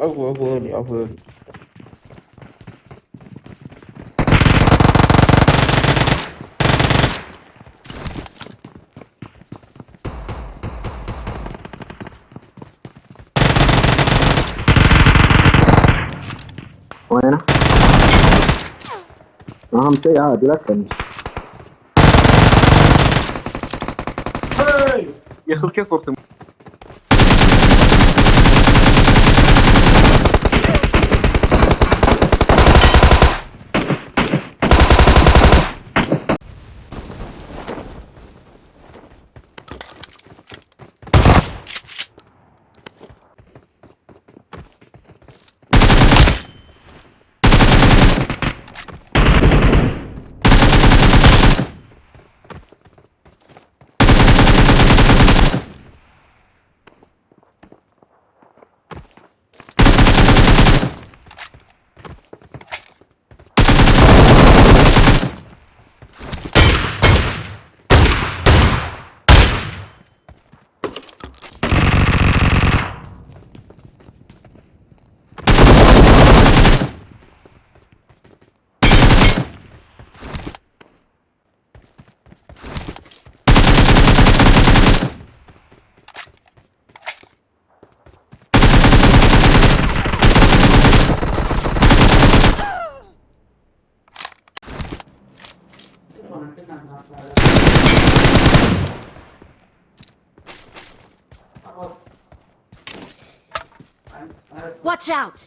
عفوني عفوني وينه؟ أهم شيء عادي لا تفنش يا أخي كيف فرصة Watch out!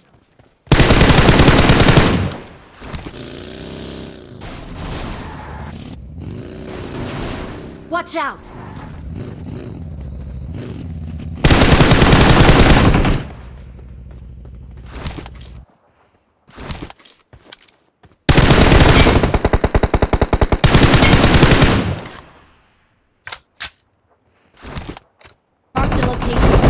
Watch out! taking